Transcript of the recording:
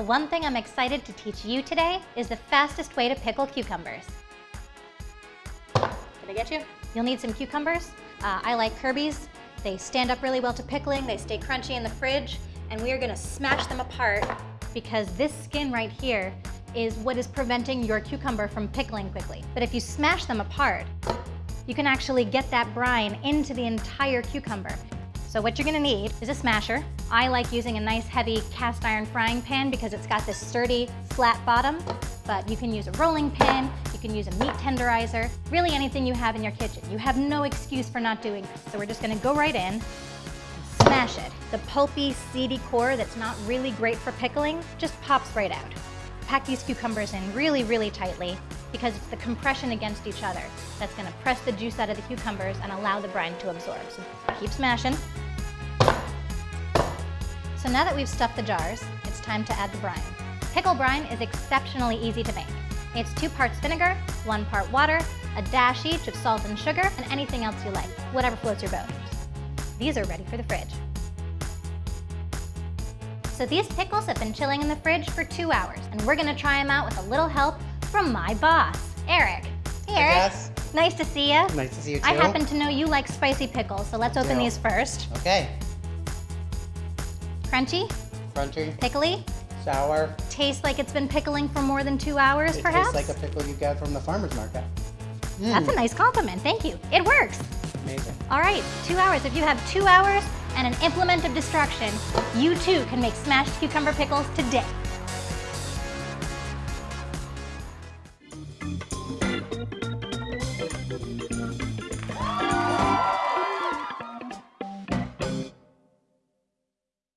The one thing I'm excited to teach you today is the fastest way to pickle cucumbers. Did I get you? You'll need some cucumbers. Uh, I like Kirby's. They stand up really well to pickling, they stay crunchy in the fridge, and we are gonna smash them apart because this skin right here is what is preventing your cucumber from pickling quickly. But if you smash them apart, you can actually get that brine into the entire cucumber. So what you're gonna need is a smasher. I like using a nice heavy cast iron frying pan because it's got this sturdy, flat bottom, but you can use a rolling pin, you can use a meat tenderizer, really anything you have in your kitchen. You have no excuse for not doing this. So we're just gonna go right in smash it. The pulpy, seedy core that's not really great for pickling just pops right out. Pack these cucumbers in really, really tightly because it's the compression against each other that's gonna press the juice out of the cucumbers and allow the brine to absorb. So keep smashing. So now that we've stuffed the jars, it's time to add the brine. Pickle brine is exceptionally easy to make. It's two parts vinegar, one part water, a dash each of salt and sugar, and anything else you like, whatever floats your boat. These are ready for the fridge. So these pickles have been chilling in the fridge for two hours, and we're gonna try them out with a little help from my boss, Eric. Hey, Eric. Yes. Nice to see you. Nice to see you too. I happen to know you like spicy pickles, so let's open these first. Okay. Crunchy, Crunchy, pickly, sour. tastes like it's been pickling for more than two hours, perhaps. It perhaps? tastes like a pickle you get from the farmer's market. That's a Mm, nice compliment, thank you. It works. Amazing. All right, two hours. If you have two hours and an implement of destruction, you too can make smashed cucumber pickles today.